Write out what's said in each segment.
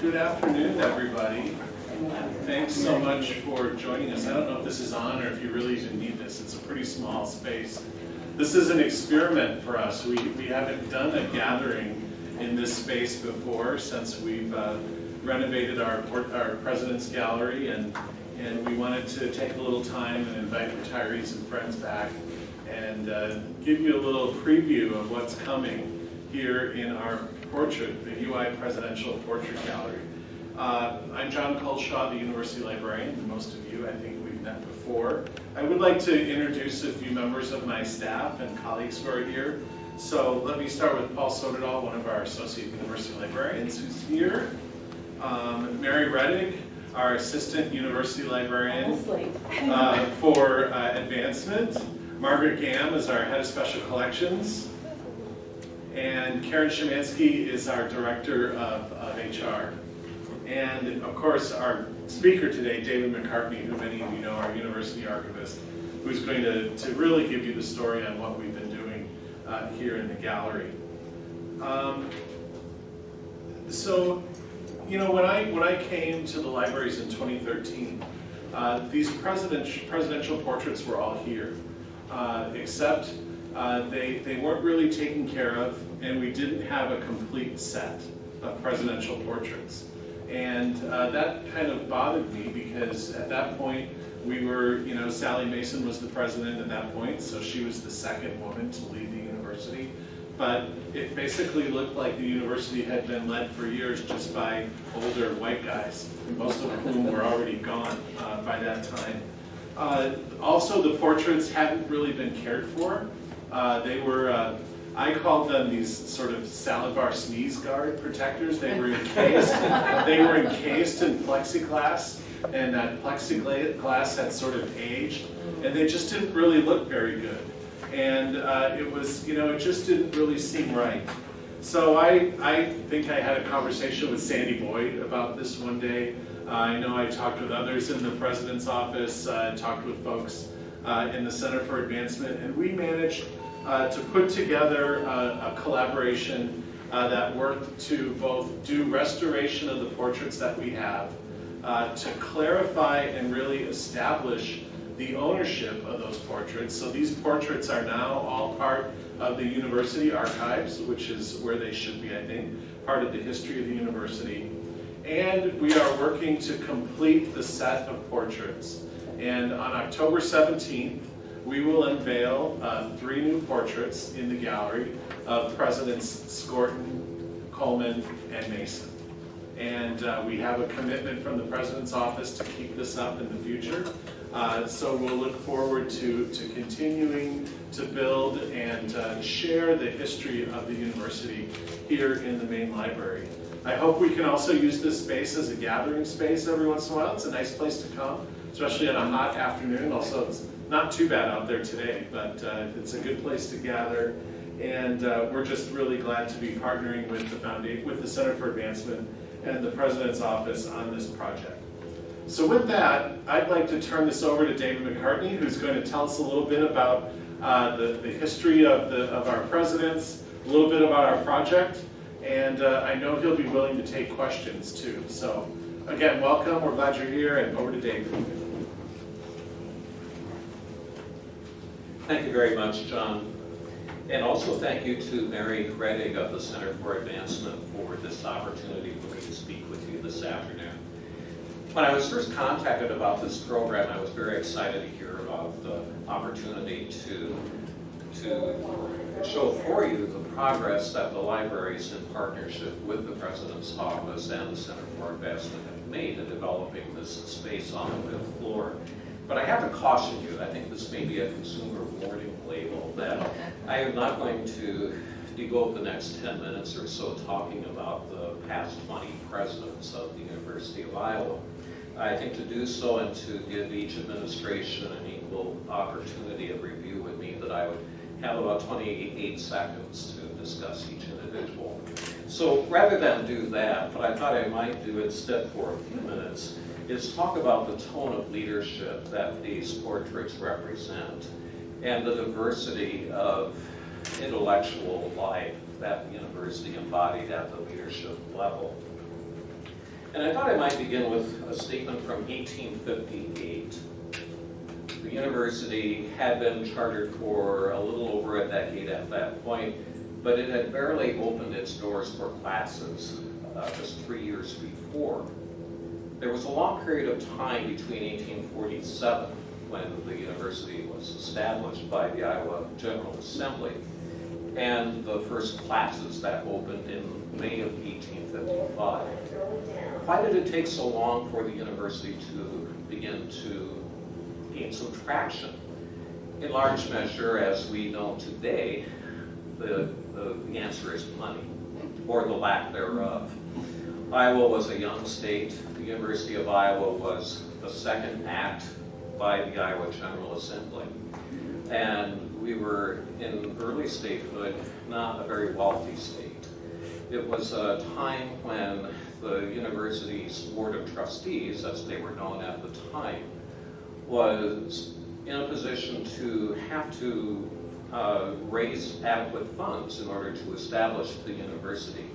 good afternoon, everybody. Thanks so much for joining us. I don't know if this is on or if you really even need this. It's a pretty small space. This is an experiment for us. We, we haven't done a gathering in this space before since we've uh, renovated our, our President's Gallery and, and we wanted to take a little time and invite retirees and friends back and uh, give you a little preview of what's coming here in our portrait, the UI Presidential Portrait Gallery. Uh, I'm John Culshaw, the University Librarian. Most of you, I think we've met before. I would like to introduce a few members of my staff and colleagues who are here. So let me start with Paul Soderdahl, one of our Associate University Librarians who's here. Um, Mary Reddick, our Assistant University Librarian uh, for uh, Advancement. Margaret Gam is our Head of Special Collections. And Karen Shemansky is our Director of, of HR. And of course, our speaker today, David McCartney, who many of you know, our university archivist, who's going to, to really give you the story on what we've been doing uh, here in the gallery. Um, so, you know, when I, when I came to the libraries in 2013, uh, these presidential, presidential portraits were all here, uh, except uh, they, they weren't really taken care of, and we didn't have a complete set of presidential portraits. And uh, that kind of bothered me because at that point, we were, you know, Sally Mason was the president at that point, so she was the second woman to lead the university. But it basically looked like the university had been led for years just by older white guys, most of whom were already gone uh, by that time. Uh, also, the portraits hadn't really been cared for. Uh, they were, uh, I called them these sort of salad bar sneeze guard protectors. They were encased, they were encased in plexiglass, and that plexiglass had sort of aged, and they just didn't really look very good. And uh, it was, you know, it just didn't really seem right. So I, I think I had a conversation with Sandy Boyd about this one day. Uh, I know I talked with others in the president's office, uh, talked with folks uh, in the Center for Advancement, and we managed uh, to put together a, a collaboration uh, that worked to both do restoration of the portraits that we have, uh, to clarify and really establish the ownership of those portraits. So these portraits are now all part of the university archives, which is where they should be, I think, part of the history of the university. And we are working to complete the set of portraits. And on October 17th, we will unveil uh, three new portraits in the gallery of Presidents Skorton, Coleman, and Mason. And uh, we have a commitment from the President's office to keep this up in the future. Uh, so we'll look forward to, to continuing to build and uh, share the history of the university here in the main library. I hope we can also use this space as a gathering space every once in a while. It's a nice place to come, especially on a hot afternoon. Also, it's not too bad out there today, but uh, it's a good place to gather. And uh, we're just really glad to be partnering with the Foundation, with the Center for Advancement and the President's Office on this project. So with that, I'd like to turn this over to David McCartney, who's going to tell us a little bit about uh, the, the history of, the, of our presidents, a little bit about our project, and uh, I know he'll be willing to take questions too. So again, welcome, we're glad you're here, and over to David. Thank you very much, John. And also thank you to Mary Reddick of the Center for Advancement for this opportunity for me to speak with you this afternoon. When I was first contacted about this program, I was very excited to hear about the opportunity to, to show for you the progress that the libraries in partnership with the President's Office and the Center for Advancement have made in developing this space on the fifth floor. But I have to caution you, I think this may be a consumer warning label, that I am not going to devote the next 10 minutes or so talking about the past 20 presidents of the University of Iowa. I think to do so and to give each administration an equal opportunity of review would mean that I would have about 28 seconds to discuss each individual. So rather than do that, what I thought I might do it instead for a few minutes is talk about the tone of leadership that these portraits represent and the diversity of intellectual life that the university embodied at the leadership level. And I thought I might begin with a statement from 1858. The university had been chartered for a little over a decade at that point, but it had barely opened its doors for classes uh, just three years before. There was a long period of time between 1847, when the university was established by the Iowa General Assembly, and the first classes that opened in May of 1855. Why did it take so long for the university to begin to gain some traction? In large measure, as we know today, the, the, the answer is money, or the lack thereof. Iowa was a young state. The University of Iowa was the second act by the Iowa General Assembly. And we were in early statehood, not a very wealthy state. It was a time when the university's board of trustees, as they were known at the time, was in a position to have to uh, raise adequate funds in order to establish the university.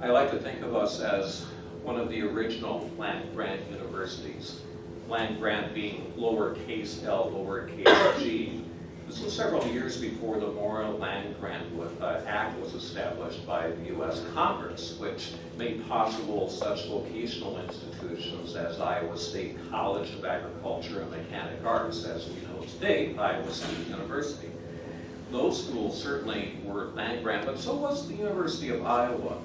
I like to think of us as one of the original land grant universities, land grant being lowercase l, lowercase g. This was several years before the Morrill Land Grant uh, Act was established by the U.S. Congress, which made possible such vocational institutions as Iowa State College of Agriculture and Mechanic Arts, as we know today, Iowa State University. Those schools certainly were land grant, but so was the University of Iowa.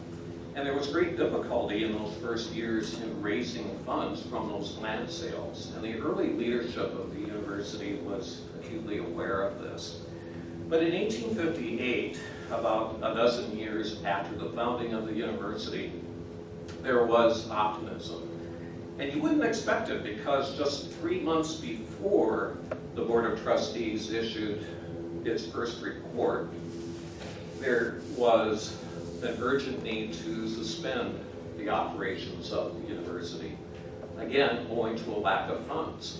And there was great difficulty in those first years in raising funds from those land sales. And the early leadership of the university was acutely aware of this. But in 1858, about a dozen years after the founding of the university, there was optimism. And you wouldn't expect it because just three months before the Board of Trustees issued its first report, there was an urgent need to suspend the operations of the university, again, owing to a lack of funds.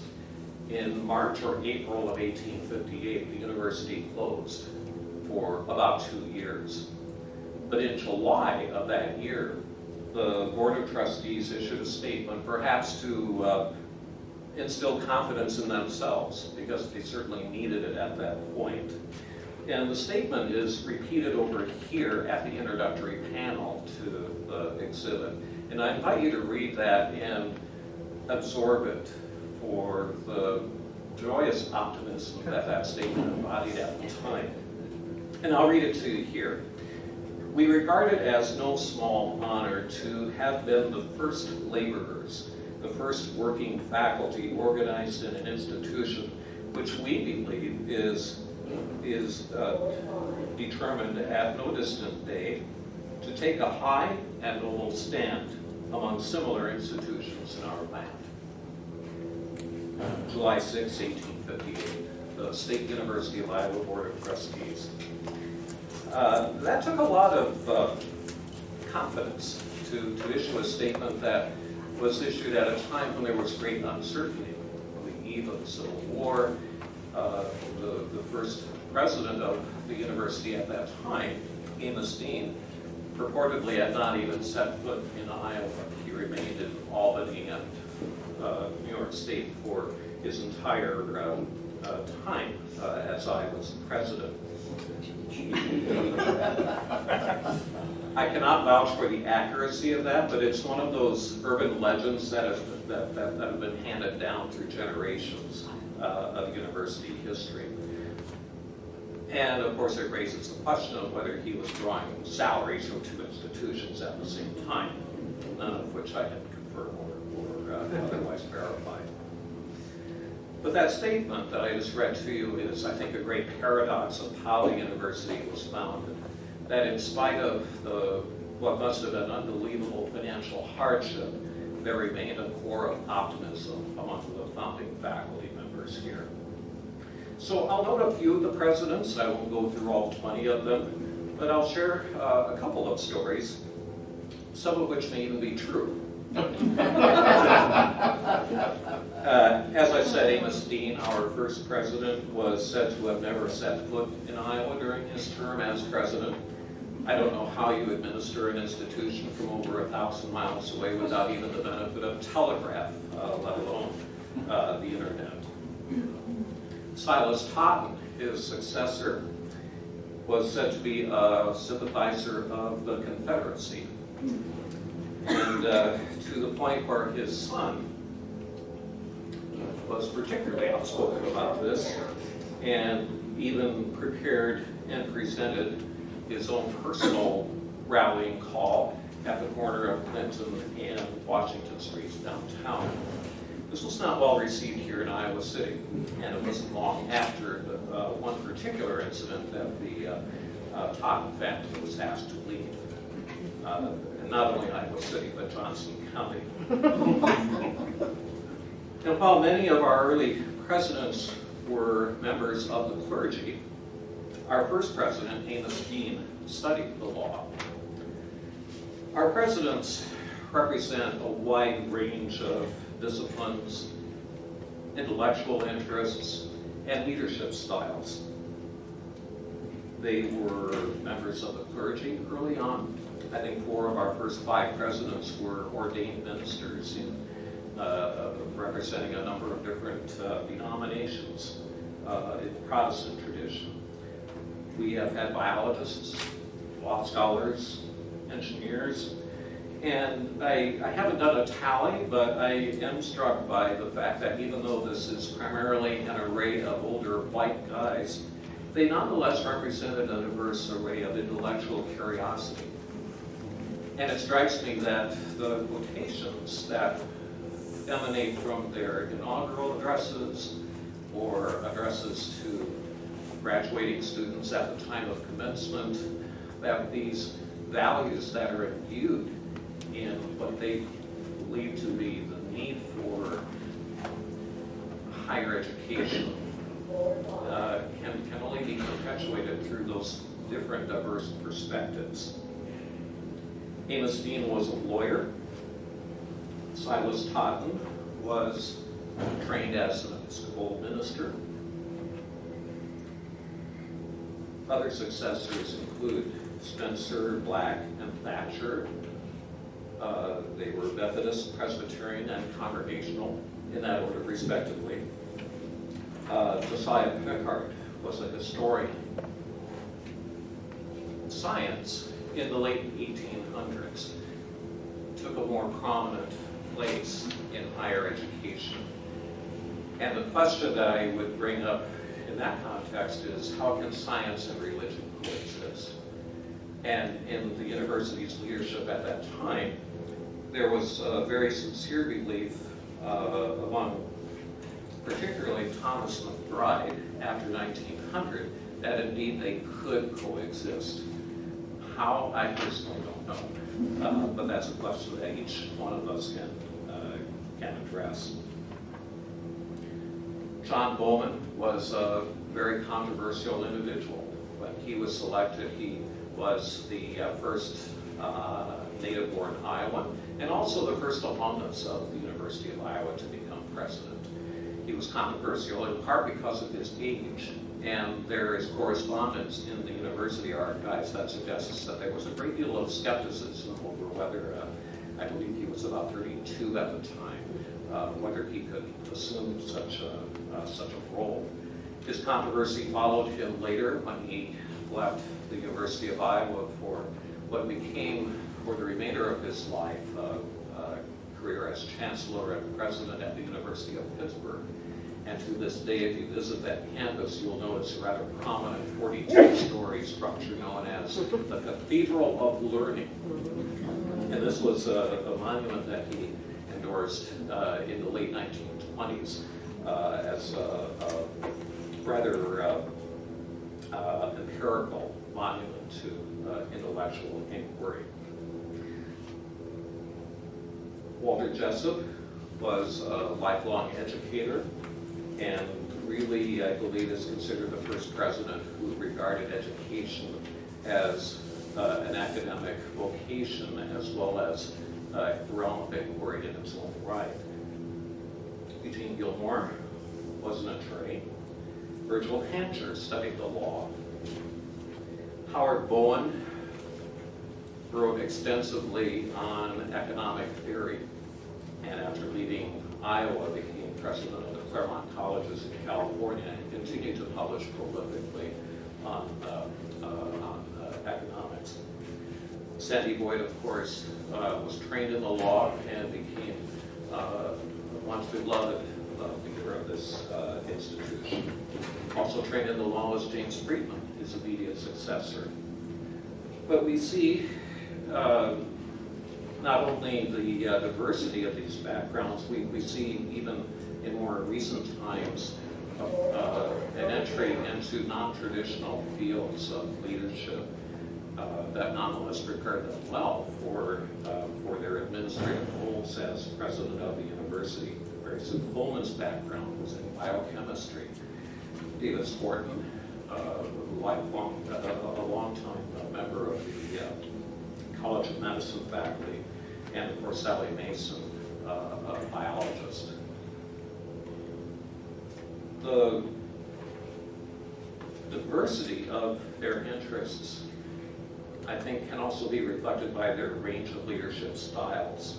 In March or April of 1858, the university closed for about two years. But in July of that year, the Board of Trustees issued a statement, perhaps to uh, instill confidence in themselves, because they certainly needed it at that point. And the statement is repeated over here at the introductory panel to the exhibit. And I invite you to read that and absorb it for the joyous optimism that that statement embodied at the time. And I'll read it to you here. We regard it as no small honor to have been the first laborers, the first working faculty organized in an institution which we believe is is uh, determined at no distant day to take a high and noble stand among similar institutions in our land. July 6, 1858, the State University of Iowa Board of Trustees. Uh, that took a lot of uh, confidence to, to issue a statement that was issued at a time when there was great uncertainty on the eve of the Civil War, uh, the, the first president of the university at that time, Amos Dean, purportedly had not even set foot in Iowa. He remained in Albany and uh, New York State for his entire uh, uh, time uh, as I was president. I cannot vouch for the accuracy of that, but it's one of those urban legends that have, that, that, that have been handed down through generations of university history. And of course, it raises the question of whether he was drawing salaries from two institutions at the same time, none of which I had confirmed or, or uh, otherwise verified. But that statement that I just read to you is, I think, a great paradox of how the university was founded. That in spite of the what must have been unbelievable financial hardship, there remained a core of optimism among the founding faculty here. So I'll note a few of the presidents. I won't go through all 20 of them, but I'll share uh, a couple of stories, some of which may even be true. Uh, as I said, Amos Dean, our first president, was said to have never set foot in Iowa during his term as president. I don't know how you administer an institution from over a thousand miles away without even the benefit of telegraph, uh, let alone uh, the internet. Silas Totten, his successor, was said to be a sympathizer of the Confederacy. And uh, to the point where his son was particularly outspoken about this and even prepared and presented his own personal rallying call at the corner of Clinton and Washington Streets downtown. This was not well received here in Iowa City, and it wasn't long after the, uh, one particular incident that the uh, uh, Totten family was asked to leave. Uh, and not only Iowa City, but Johnson County. And while many of our early presidents were members of the clergy, our first president, Amos Dean, studied the law. Our presidents represent a wide range of disciplines, intellectual interests, and leadership styles. They were members of the clergy early on. I think four of our first five presidents were ordained ministers in uh, representing a number of different uh, denominations uh, in the Protestant tradition. We have had biologists, law scholars, engineers, and I, I haven't done a tally, but I am struck by the fact that even though this is primarily an array of older white guys, they nonetheless represented a diverse array of intellectual curiosity. And it strikes me that the quotations that emanate from their inaugural addresses or addresses to graduating students at the time of commencement, that these values that are imbued in what they believe to be the need for higher education uh, can, can only be perpetuated through those different diverse perspectives. Amos Dean was a lawyer. Silas Totten was trained as an Episcopal minister. Other successors include Spencer, Black, and Thacher. Uh, they were Methodist, Presbyterian, and Congregational in that order, respectively. Uh, Josiah Pickard was a historian. Science in the late 1800s took a more prominent place in higher education. And the question that I would bring up in that context is how can science and religion coexist? And in the university's leadership at that time, there was a very sincere belief uh, among particularly Thomas Macbride after 1900 that indeed they could coexist. How, I personally don't know. Uh, but that's a question that each one of us can, uh, can address. John Bowman was a very controversial individual. When he was selected, he was the uh, first uh, native-born Iowan and also the first alumnus of the University of Iowa to become president. He was controversial in part because of his age, and there is correspondence in the university archives that suggests that there was a great deal of skepticism over whether, uh, I believe he was about 32 at the time, uh, whether he could assume such a, uh, such a role. His controversy followed him later when he left the University of Iowa for what became, for the remainder of his life, a, uh, career as chancellor and president at the University of Pittsburgh. And to this day, if you visit that campus, you'll notice a rather prominent 42-story structure known as the Cathedral of Learning. And this was a, a monument that he endorsed uh, in the late 1920s uh, as a, a rather uh, uh, empirical monument to uh, intellectual inquiry. Walter Jessup was a lifelong educator and really, I believe, is considered the first president who regarded education as uh, an academic vocation as well as a realm of inquiry in its own right. Eugene Gilmore was an attorney. Virgil Hancher studied the law. Howard Bowen wrote extensively on economic theory, and after leaving Iowa, became president of the Claremont Colleges in California, and continued to publish prolifically on, uh, uh, on uh, economics. Sandy Boyd, of course, uh, was trained in the law and became uh, once beloved of this uh, institution. Also trained in the law is James Freedman, his immediate successor. But we see uh, not only the uh, diversity of these backgrounds, we, we see even in more recent times uh, an entry into non-traditional fields of leadership uh, that prepared them well for, uh, for their administrative roles as president of the university. Grayson Coleman's background was in biochemistry. David Skorton, uh, a lifelong, uh, a long time member of the uh, College of Medicine faculty, and of course Sally Mason, uh, a biologist. The diversity of their interests, I think, can also be reflected by their range of leadership styles.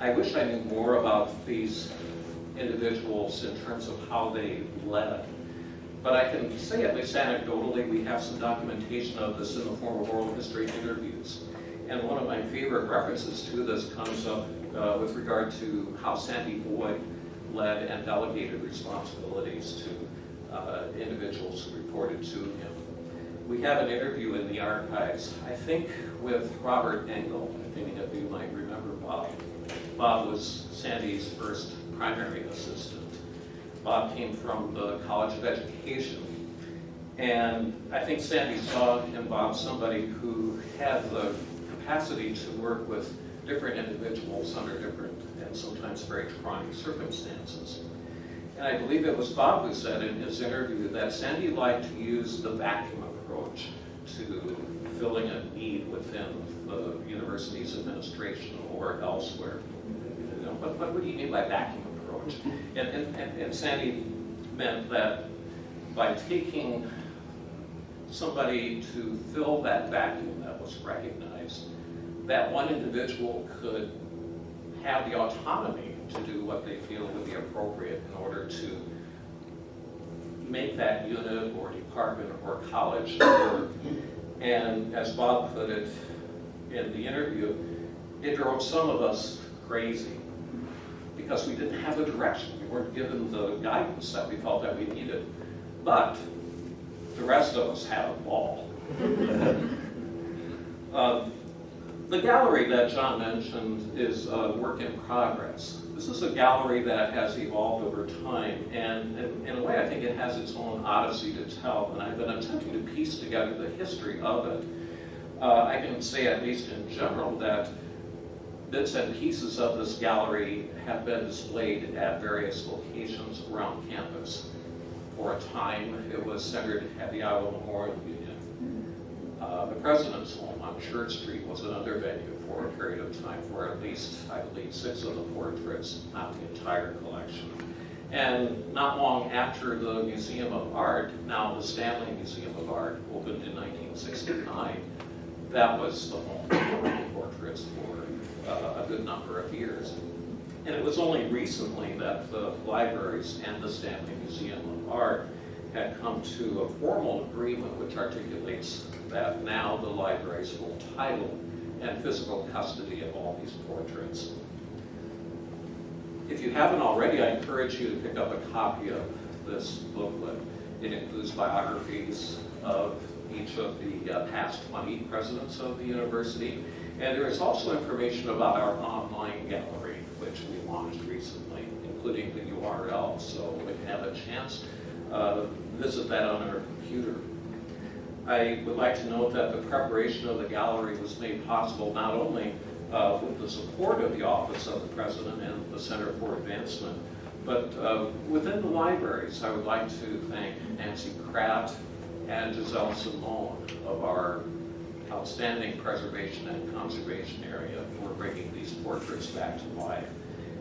I wish I knew more about these individuals in terms of how they led. But I can say, at least anecdotally, we have some documentation of this in the form of oral history interviews. And one of my favorite references to this comes up uh, with regard to how Sandy Boyd led and delegated responsibilities to uh, individuals who reported to him. We have an interview in the archives, I think with Robert Engel. Many of you might remember Bob. Bob was Sandy's first primary assistant. Bob came from the College of Education. And I think Sandy saw in Bob somebody who had the capacity to work with different individuals under different and sometimes very trying circumstances. And I believe it was Bob who said in his interview that Sandy liked to use the vacuum approach to filling a need within the university's administration or elsewhere. But what do you mean by vacuum approach? And, and, and, and Sandy meant that by taking somebody to fill that vacuum that was recognized, that one individual could have the autonomy to do what they feel would be appropriate in order to make that unit or department or college work. And as Bob put it in the interview, it drove some of us crazy because we didn't have a direction. We weren't given the guidance that we felt that we needed. But the rest of us had a ball. um, the gallery that John mentioned is a work in progress. This is a gallery that has evolved over time, and in, in, a way I think it has its own odyssey to tell, and I've been attempting to piece together the history of it. Uh, I can say, at least in general, that bits and pieces of this gallery have been displayed at various locations around campus. For a time, it was centered at the Iowa Memorial Union. Uh, the President's Home on Church Street was another venue for a period of time for at least, I believe, six of the portraits, not the entire collection. And not long after the Museum of Art, now the Stanley Museum of Art, opened in 1969, that was the home for portraits for a good number of years. And it was only recently that the libraries and the Stanley Museum of Art had come to a formal agreement which articulates that now the libraries will title and physical custody of all these portraits. If you haven't already, I encourage you to pick up a copy of this booklet. It includes biographies of each of the uh, past 20 presidents of the university. And there is also information about our online gallery, which we launched recently, including the URL. So if you have a chance, uh, visit that on our computer. I would like to note that the preparation of the gallery was made possible not only uh, with the support of the Office of the President and the Center for Advancement, but uh, within the libraries, I would like to thank Nancy Kraft and Giselle Simone of our outstanding preservation and conservation area for bringing these portraits back to life.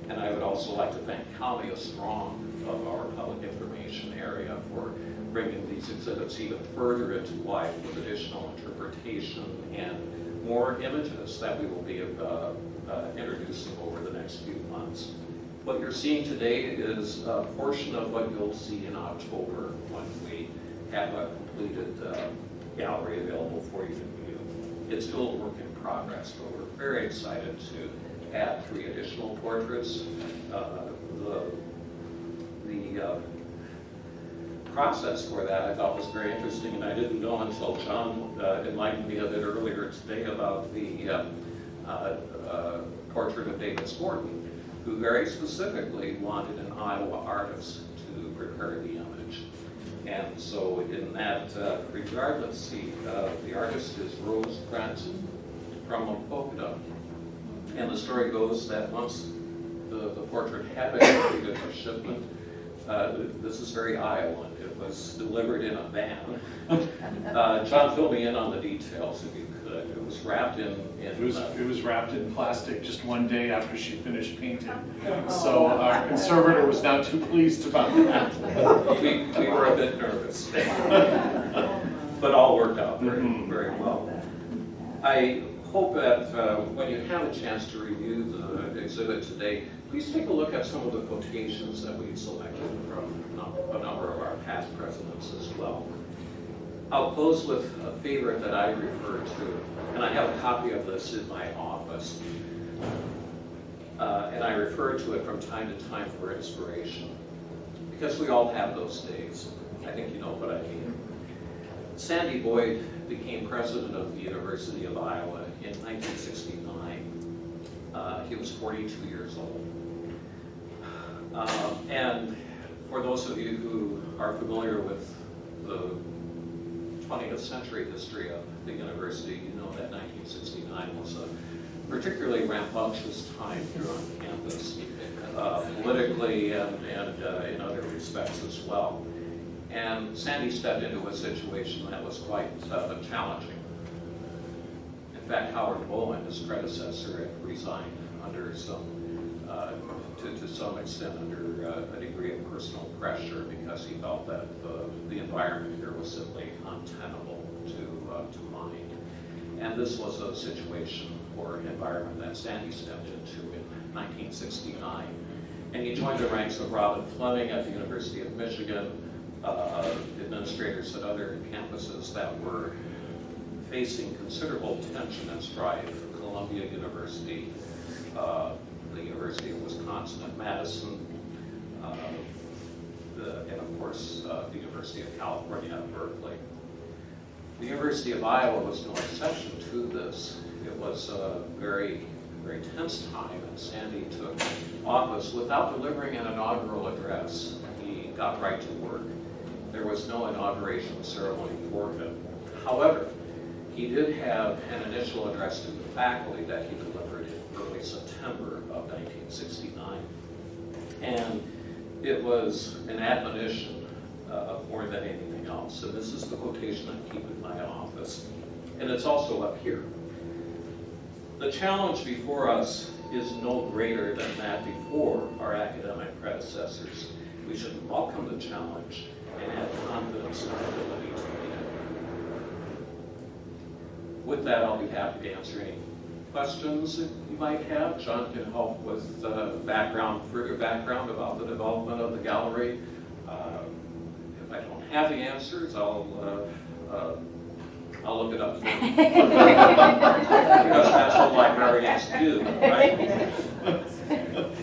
And I would also like to thank Kalmia Strong of our public information area for bringing these exhibits even further into life with additional interpretation and more images that we will be uh, uh, introducing over the next few months. What you're seeing today is a portion of what you'll see in October when we have a completed uh, gallery available for you to view. It's still a work in progress, but we're very excited to add three additional portraits. Uh, The, the uh, process for that I thought was very interesting, and I didn't know until John uh, enlightened me a bit earlier today about the uh, uh, uh, portrait of David Skorton, who very specifically wanted an Iowa artist to prepare the image. And so in that uh, regard, let's see, uh, the artist is Rose Cranston from Okota. And the story goes that once the, the portrait had been completed for shipment, uh, this is very Iowan. It was delivered in a van. Uh, John, fill me in on the details if you could. It was wrapped in, It was, uh, it was wrapped in plastic just one day after she finished painting. So our conservator was not too pleased about that. we, we were a bit nervous. But all worked out very, Mhm. very well. I hope that uh, when you have a chance to review the exhibit today, please take a look at some of the quotations that we've selected from a number of our past presidents as well. I'll close with a favorite that I refer to, and I have a copy of this in my office. Uh, And I refer to it from time to time for inspiration, because we all have those days. I think you know what I mean. Sandy Boyd became president of the University of Iowa in 1969. Uh, He was 42 years old. Um, And for those of you who are familiar with the 20th century history of the university, you know that 1969 was a particularly rambunctious time here on campus, uh, politically and, and uh, in other respects as well. And Sandy stepped into a situation that was quite uh, challenging. In fact, Howard Bowen, his predecessor, had resigned under some, uh, to, to some extent under uh, a degree of personal pressure because he felt that the, environment here was simply untenable to, uh, to mind. And this was a situation or environment that Sandy stepped into in 1969. And he joined the ranks of Robben Fleming at the University of Michigan, uh, administrators at other campuses that were facing considerable tension and strife. Columbia University, uh, the University of Wisconsin at Madison, uh, the- and of course, uh, the University of California at Berkeley. The University of Iowa was no exception to this. It was a very, very tense time, and Sandy took office without delivering an inaugural address. He got right to work. There was no inauguration ceremony for him. However, he did have an initial address to the faculty that he delivered in early September of 1969. And it was an admonition uh, more than anything else. And this is the quotation I keep in my office. And it's also up here. The challenge before us is no greater than that before our academic predecessors. We should welcome the challenge and have confidence in our ability to meet it. With that, I'll be happy to answer any questions you might have. John can help with uh, background, further background about the development of the gallery. Uh, If I don't have the answers, I'll, uh, uh, I'll look it up. for you. Because that's what librarians do, right?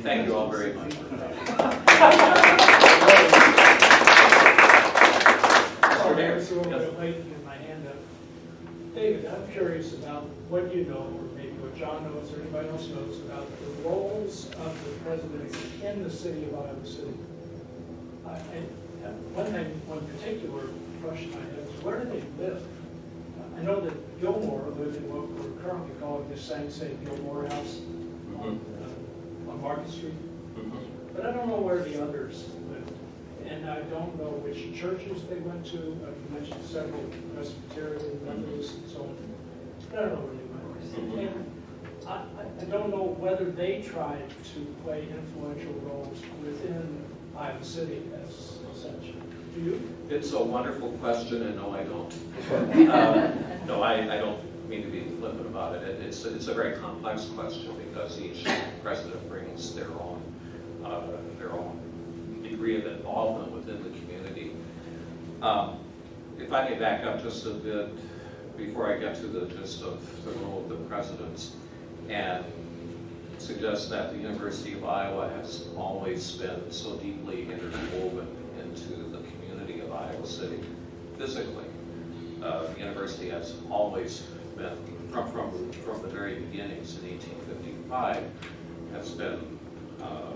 Thank you all very much for coming. Sorry, I was a little bit late to get my hand up. David, I'm curious about what you know, or maybe what John knows, or anybody else knows about the roles of the president in the city of Iowa City. I, I, one thing, one particular question I have is where do they live? I know that Gilmore lived in what we're currently calling the Sanxay Gilmore House on, uh, on Market Street. But I don't know where the others lived. And I don't know which churches they went to. Uh, You mentioned several Presbyterian members and so on. I don't know where they went. And I, I- I don't know whether they tried to play influential roles within Iowa City as such. Do you? It's a wonderful question, and no, I don't. Um, No, I, I don't mean to be flippant about it. It- It's, it's a very complex question because each president brings their own, uh, their own degree of involvement within the community. Um, If I may back up just a bit before I get to the gist of the role of the presidents and suggest that the University of Iowa has always been so deeply interwoven into the community of Iowa City physically. Uh, The university has always been, from, from, from the very beginnings in 1855, has been uh,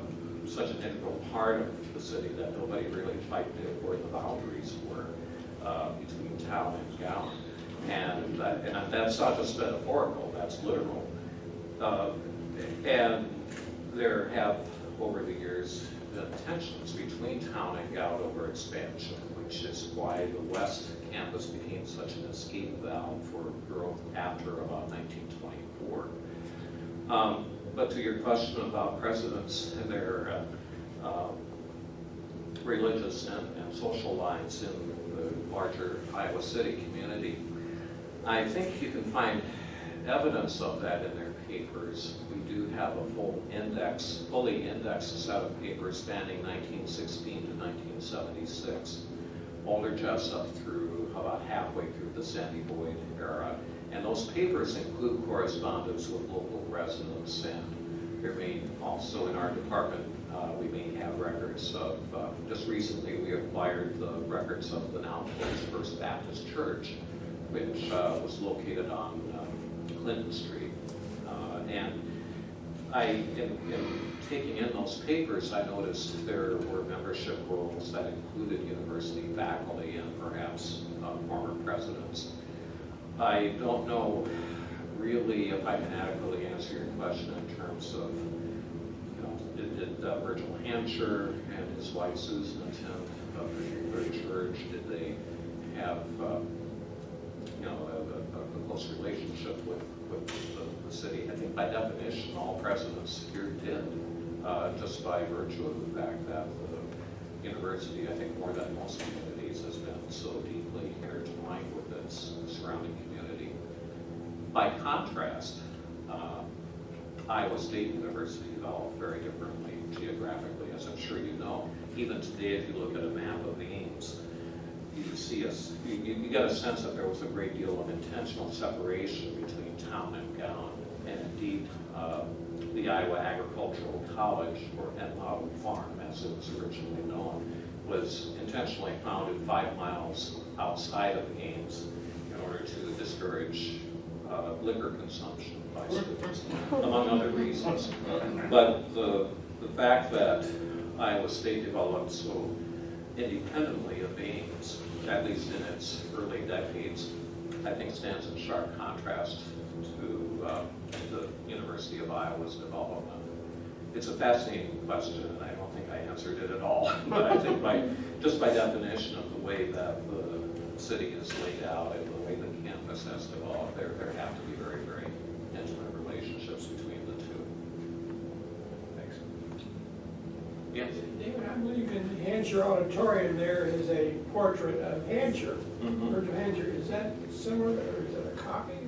such an integral part of the city that nobody really quite where the boundaries were uh, between town and gown. And that, and that's not just metaphorical, that's literal. Uh, And there have, over the years, been tensions between town and gown over expansion, which is why the west campus became such an escape valve for growth after about 1924. Um, But to your question about presidents and their uh, um, religious and, and social lines in the larger Iowa City community. I think you can find evidence of that in their papers. We do have a full index, fully indexed set of papers spanning 1916 to 1976. Boulder just up through about halfway through the Sandy Boyd era. And those papers include correspondence with local residents and may also in our department, uh, we may have records of, uh, just recently we acquired the records of the now First Baptist Church, which uh, was located on um, Clinton Street. Uh, And I, in, in taking in those papers, I noticed there were membership roles that included university faculty and perhaps uh, former presidents. I don't know really if I can adequately answer your question in terms of, you know, did, did uh, Virgil Hancher and his wife Susan attend a particular church? Did they have, uh, you know, a, a, a close relationship with, with the, city? I think by definition, all presidents here did, uh, just by virtue of the fact that the university, I think more than most communities, has been so deeply intertwined with its surrounding community. By contrast, uh, Iowa State University developed very differently geographically, as I'm sure you know. Even today, if you look at a map of Ames, you see us, you, you you get a sense that there was a great deal of intentional separation between town and gown. Uh, the Iowa Agricultural College, or and Model Farm, as it was originally known, was intentionally founded five miles outside of Ames in order to discourage uh, liquor consumption by students, among other reasons. But the, the fact that Iowa State developed so independently of Ames, at least in its early decades, I think stands in sharp contrast to uh, the University of Iowa's development. It's a fascinating question, and I don't think I answered it at all. But I think by, just by definition of the way that the city is laid out and the way the campus has developed, there, there have to be very, very intimate relationships between the two. Thanks. Yes? David, I believe in Hancher Auditorium, there is a portrait of Hancher, Mhm. Virgil Hancher. Is that similar, or is that a copy, or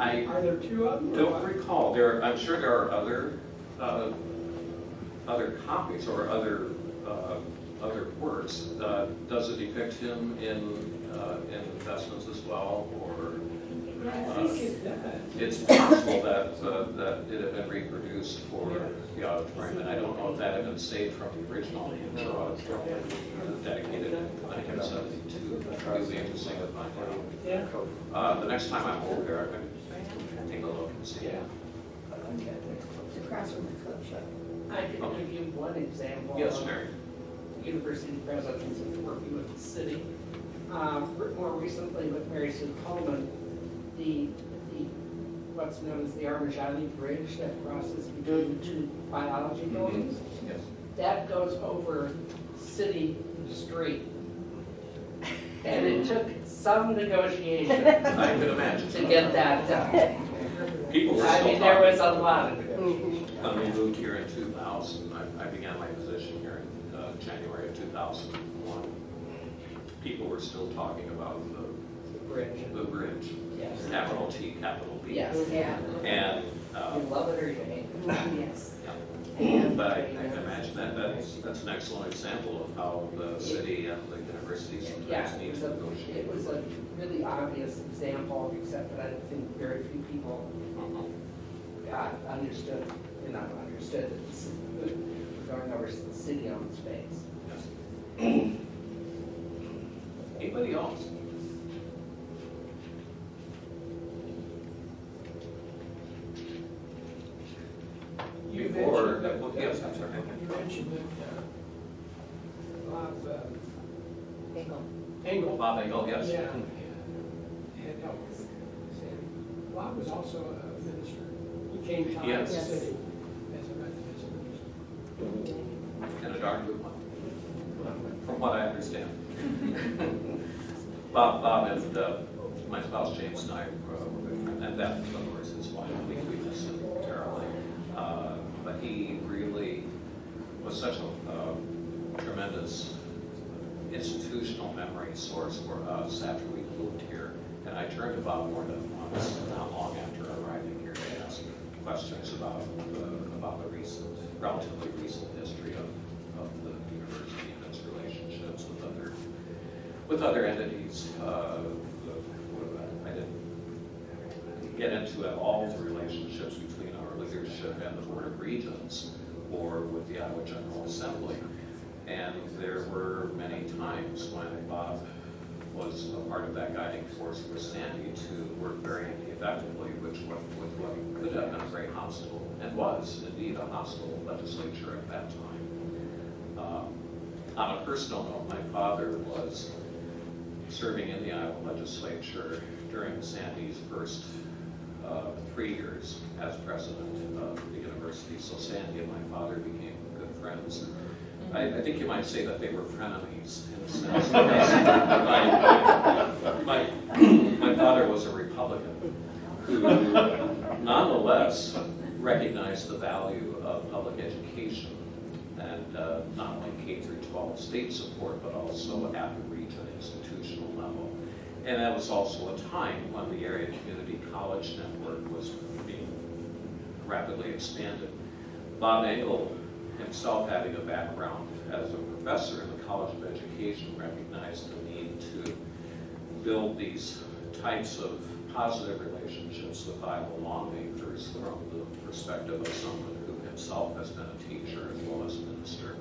I are there two of them? don't recall, there, I'm sure there are other, uh, other copies or other, uh, other works. Uh, Does it depict him in, uh, in investments as well, or? I think it does. It's possible that, uh, that it had been reproduced for the auditorium, and I don't know if that had been saved from the original Hancher auditorium dedicated in 1972. It would be interesting to find out. Yeah. Uh, The next time I'm over there, I'm going to take a look and see. It's across from the club shop. I can give you one example. Yes, of Mary? University presidents and working with the city. Uh, More recently with Mary Sue Coleman, the, the, what's known as the Armajani Bridge that crosses between the two biology Mm-hmm. buildings. Yes. That goes over city street. And it took some negotiation I could imagine. to get that done. People were I still mean, there was talking. a lot of negotiation. When we moved here in 2000, I, I began my position here in uh, January of 2001. People were still talking about the bridge. the bridge, Yes. capital T, capital B. Yes. Yeah. And, uh, You love it or you hate it. Yes. Yeah. but I I can imagine that, that's, that's an excellent example of how the city and the university Yeah, sometimes it need was to a, negotiate. it was a really obvious example, except that I think very few people Mhm. got, understood, you know, understood that this is, going over the city-owned space. Yes. Anybody else? You Before, mentioned that- well, yes, I'm sorry. You mentioned that, uh, Bob, uh, Engel. Engel. Bob Engel, yes. Yeah, had helped. Bob was also a minister. He came to the Yes. city as a Methodist minister. And a darn good one, from what I understand. Bob, Bob and uh, my spouse James and I uh, were and that, of course, is why we we miss him terribly. Uh, But he really was such a uh, tremendous institutional memory source for us after we moved here. And I turned to Bob more than once, not long after arriving here, to ask questions about, the- about the recent, relatively recent history of, of the university and its relationships with other, with other entities. Uh, I didn't get into all the relationships between our leadership and the Board of Regents or with the Iowa General Assembly. And there were many times when Bob was a part of that guiding force for Sandy to work very effectively, which was with what could have been a very hostile, and was indeed a hostile legislature at that time. Um, On a personal note, my father was serving in the Iowa legislature during Sandy's first uh, three years as president of the university. So Sandy and my father became good friends. I, I think you might say that they were frenemies in a sense. My, my, my father was a Republican who nonetheless recognized the value of public education and uh, not only K through 12 state support, but also at the region institutional level. And that was also a time when the area community college network was being rapidly expanded. Bob Engel, himself having a background as a professor in the College of Education, recognized the need to build these types of positive relationships with Iowa lawmakers from the perspective of someone who himself has been a teacher as well as a minister.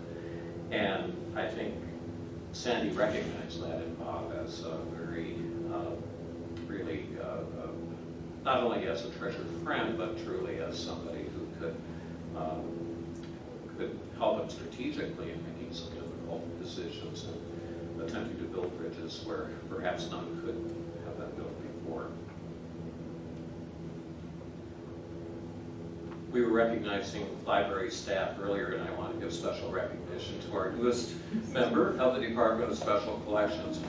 And I think Sandy recognized that in Bob as a very, uh, uh, not only as a treasured friend, but truly as somebody who could, um, could help him strategically in making some difficult decisions and attempting to build bridges where perhaps none could have been built before. We were recognizing library staff earlier, and I want to give special recognition to our newest member of the Department of Special Collections.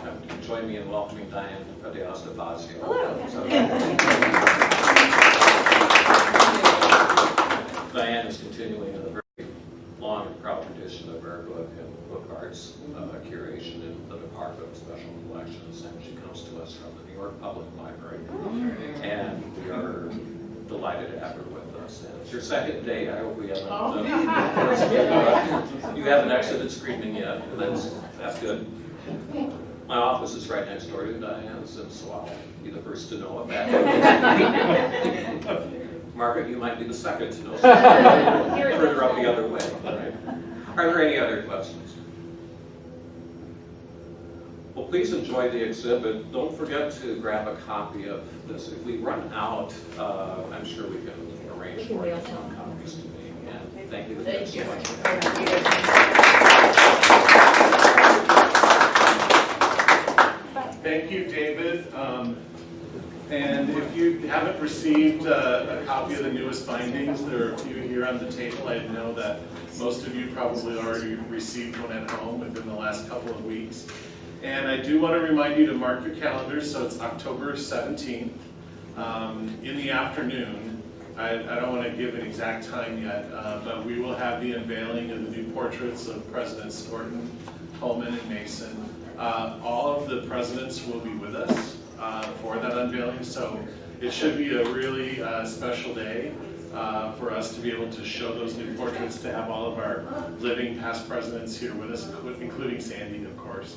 Join me in welcoming Diane Padeas-Davazio. Diane is continuing in the very long and proud tradition of our book and book arts uh, curation in the Department of Special Collections, and she comes to us from the New York Public Library. And we are delighted to have her with us. And it's your second day, I hope we haven't. uh, You haven't exited screaming yet, that's, that's good. My office is right next door to Diane's, and so I'll be the first to know it. Margaret, you might be the second to know. Further up the other way, right? Are there any other questions? Well, please enjoy the exhibit. Don't forget to grab a copy of this. If we run out, uh, I'm sure we can arrange for you some copies to me. And thank you again so much. Thank you, David. Um, And if you haven't received uh, a copy of the newest findings, there are a few here on the table. I know that most of you probably already received one at home within the last couple of weeks. And I do want to remind you to mark your calendars, so it's October 17th um, in the afternoon. I I don't want to give an exact time yet, uh, but we will have the unveiling of the new portraits of Presidents Skorton, Coleman, and Mason. Uh, All of the presidents will be with us. uh, for that unveiling. So it should be a really uh, special day uh, for us to be able to show those new portraits, to have all of our living past presidents here with us, including Sandy, of course.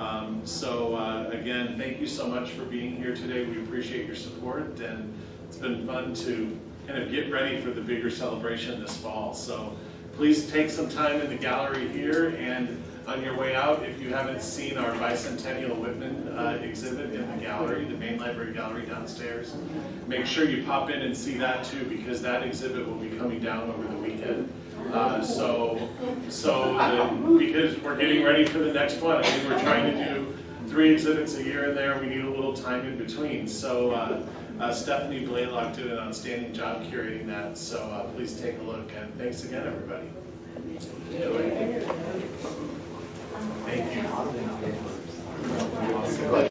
Um, So uh, again, thank you so much for being here today. We appreciate your support, and it's been fun to kind of get ready for the bigger celebration this fall. So please take some time in the gallery here, and on your way out, if you haven't seen our bicentennial Whitman uh, exhibit in the gallery, the main library gallery downstairs, make sure you pop in and see that too, because that exhibit will be coming down over the weekend. Uh, So, so, the- because we're getting ready for the next one, I we're trying to do three exhibits a year in there, we need a little time in between. So uh, uh, Stephanie Blalock did an outstanding job curating that, so uh, please take a look, and thanks again, everybody. Thank you.